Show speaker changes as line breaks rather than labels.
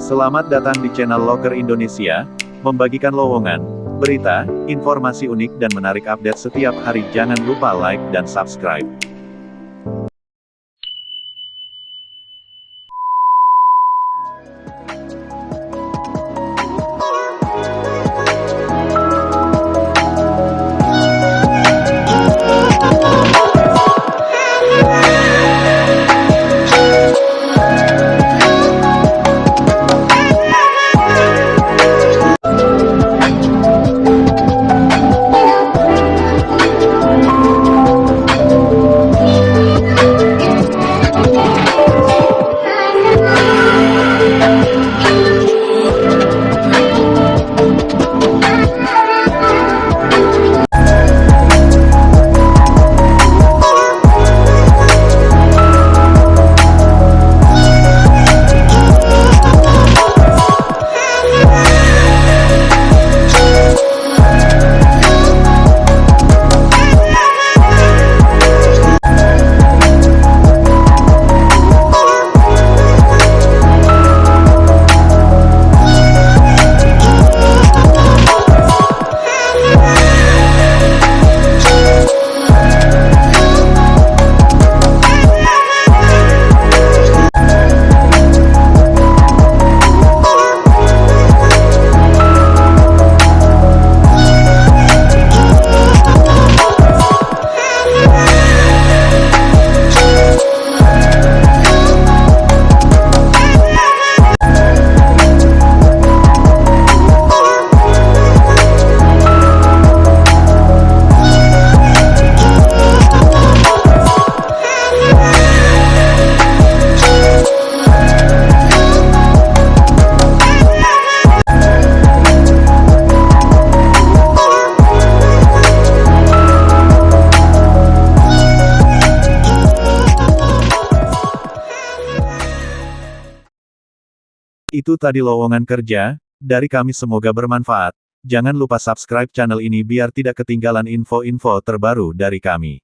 Selamat datang di channel Loker Indonesia, membagikan lowongan, berita, informasi unik dan menarik update setiap hari. Jangan lupa like dan subscribe. Itu tadi lowongan kerja, dari kami semoga bermanfaat. Jangan lupa subscribe channel ini biar tidak ketinggalan info-info terbaru dari kami.